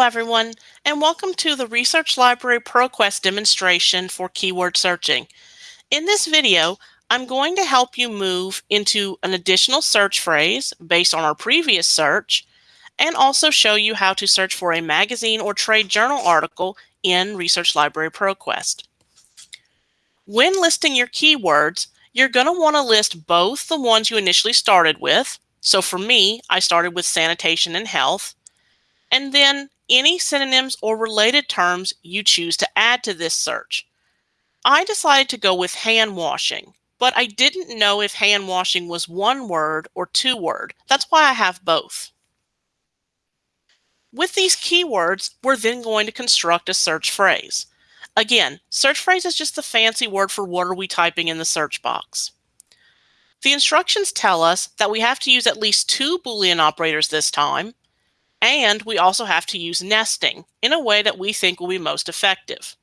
Hello everyone, and welcome to the Research Library ProQuest demonstration for keyword searching. In this video, I'm going to help you move into an additional search phrase based on our previous search, and also show you how to search for a magazine or trade journal article in Research Library ProQuest. When listing your keywords, you're going to want to list both the ones you initially started with. So for me, I started with sanitation and health, and then any synonyms or related terms you choose to add to this search. I decided to go with hand washing, but I didn't know if hand washing was one word or two word. That's why I have both. With these keywords, we're then going to construct a search phrase. Again, search phrase is just the fancy word for what are we typing in the search box. The instructions tell us that we have to use at least two Boolean operators this time, and we also have to use nesting in a way that we think will be most effective.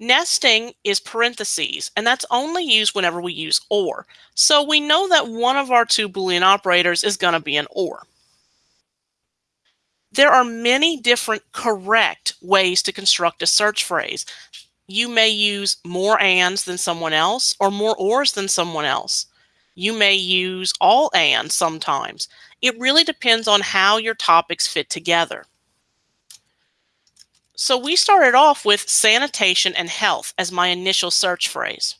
Nesting is parentheses, and that's only used whenever we use OR. So we know that one of our two Boolean operators is going to be an OR. There are many different correct ways to construct a search phrase. You may use more ands than someone else or more ors than someone else. You may use all and sometimes. It really depends on how your topics fit together. So we started off with sanitation and health as my initial search phrase.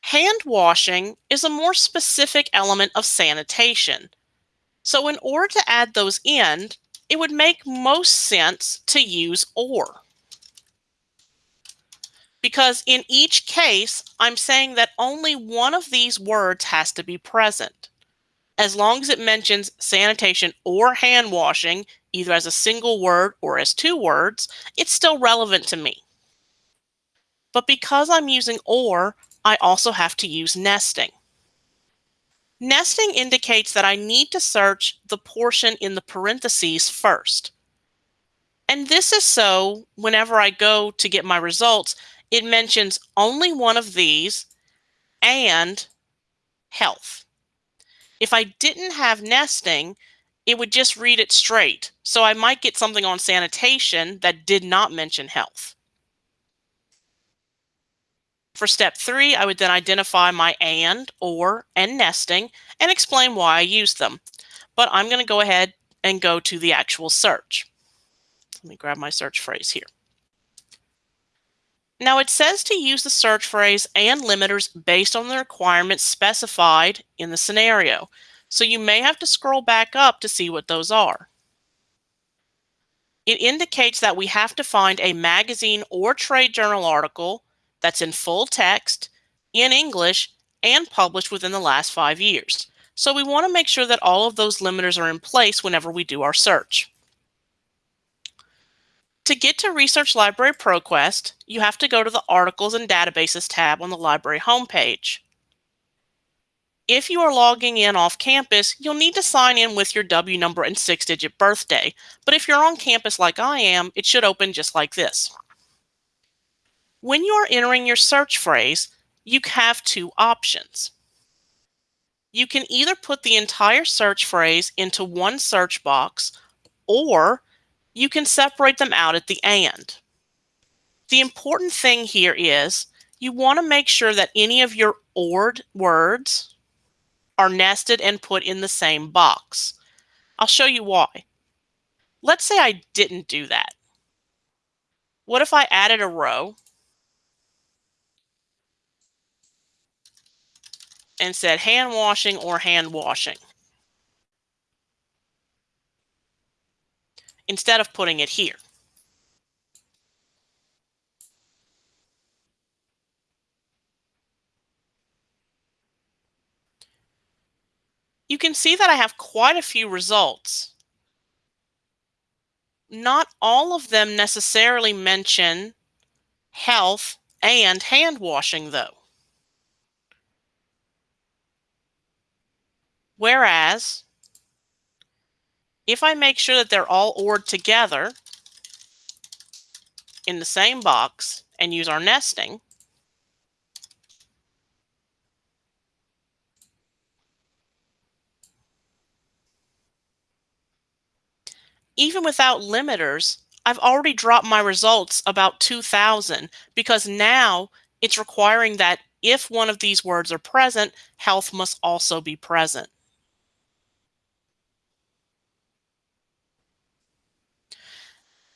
Hand washing is a more specific element of sanitation. So in order to add those in, it would make most sense to use or. Because in each case, I'm saying that only one of these words has to be present as long as it mentions sanitation or hand washing, either as a single word or as two words, it's still relevant to me. But because I'm using or, I also have to use nesting. Nesting indicates that I need to search the portion in the parentheses first. And this is so whenever I go to get my results, it mentions only one of these and health. If I didn't have nesting, it would just read it straight. So I might get something on sanitation that did not mention health. For step three, I would then identify my and, or, and nesting and explain why I used them. But I'm going to go ahead and go to the actual search. Let me grab my search phrase here. Now it says to use the search phrase and limiters based on the requirements specified in the scenario. So you may have to scroll back up to see what those are. It indicates that we have to find a magazine or trade journal article that's in full text, in English, and published within the last five years. So we want to make sure that all of those limiters are in place whenever we do our search. To get to Research Library ProQuest, you have to go to the Articles and Databases tab on the library homepage. If you are logging in off campus, you'll need to sign in with your W number and six-digit birthday. But if you're on campus like I am, it should open just like this. When you are entering your search phrase, you have two options. You can either put the entire search phrase into one search box, or you can separate them out at the and. The important thing here is you want to make sure that any of your ORed words are nested and put in the same box. I'll show you why. Let's say I didn't do that. What if I added a row and said hand washing or hand washing? Instead of putting it here. You can see that I have quite a few results. Not all of them necessarily mention health and hand washing though. Whereas if I make sure that they're all ORed together in the same box and use our nesting, even without limiters, I've already dropped my results about 2000 because now it's requiring that if one of these words are present, health must also be present.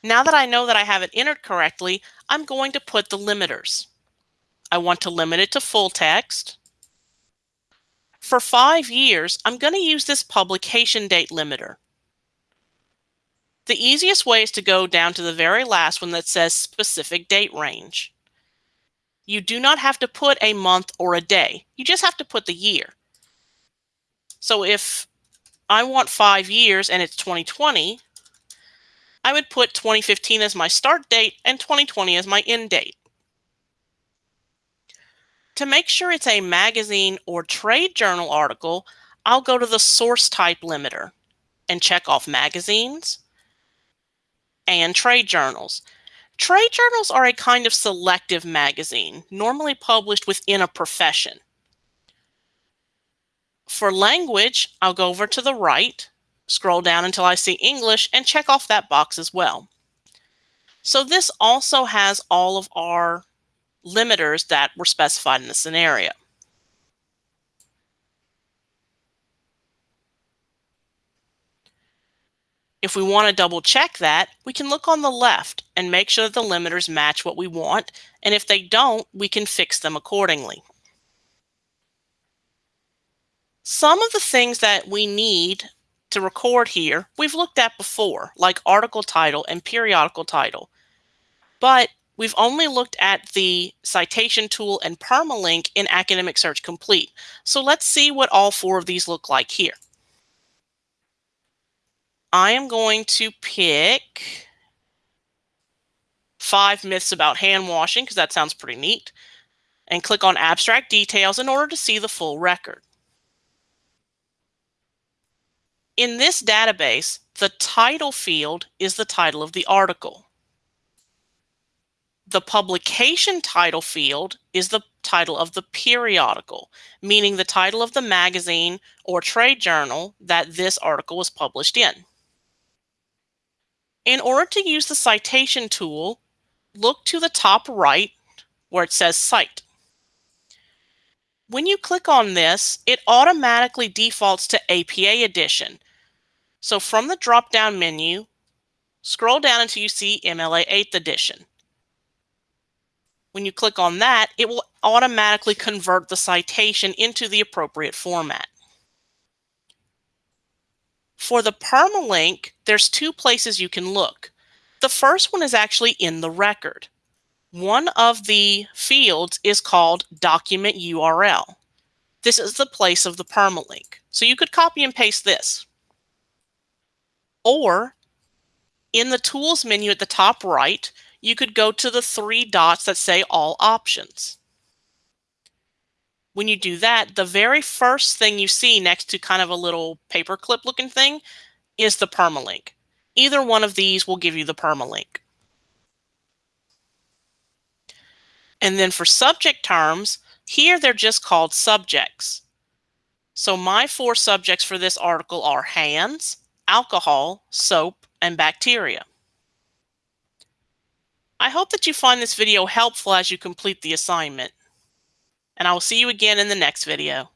Now that I know that I have it entered correctly, I'm going to put the limiters. I want to limit it to full text. For five years, I'm going to use this publication date limiter. The easiest way is to go down to the very last one that says specific date range. You do not have to put a month or a day. You just have to put the year. So if I want five years and it's 2020, I would put 2015 as my start date and 2020 as my end date. To make sure it's a magazine or trade journal article, I'll go to the source type limiter and check off magazines and trade journals. Trade journals are a kind of selective magazine, normally published within a profession. For language, I'll go over to the right scroll down until I see English and check off that box as well. So this also has all of our limiters that were specified in the scenario. If we want to double check that, we can look on the left and make sure that the limiters match what we want. And if they don't, we can fix them accordingly. Some of the things that we need to record here, we've looked at before, like article title and periodical title. But we've only looked at the citation tool and permalink in Academic Search Complete. So let's see what all four of these look like here. I am going to pick five myths about hand washing because that sounds pretty neat and click on abstract details in order to see the full record. In this database, the title field is the title of the article. The publication title field is the title of the periodical, meaning the title of the magazine or trade journal that this article was published in. In order to use the citation tool, look to the top right where it says Cite. When you click on this, it automatically defaults to APA edition. So from the drop-down menu, scroll down until you see MLA 8th edition. When you click on that, it will automatically convert the citation into the appropriate format. For the permalink, there's two places you can look. The first one is actually in the record. One of the fields is called document URL. This is the place of the permalink. So you could copy and paste this. Or in the tools menu at the top right, you could go to the three dots that say all options. When you do that, the very first thing you see next to kind of a little paperclip looking thing is the permalink. Either one of these will give you the permalink. And then for subject terms, here they're just called subjects. So my four subjects for this article are hands, alcohol, soap, and bacteria. I hope that you find this video helpful as you complete the assignment. And I will see you again in the next video.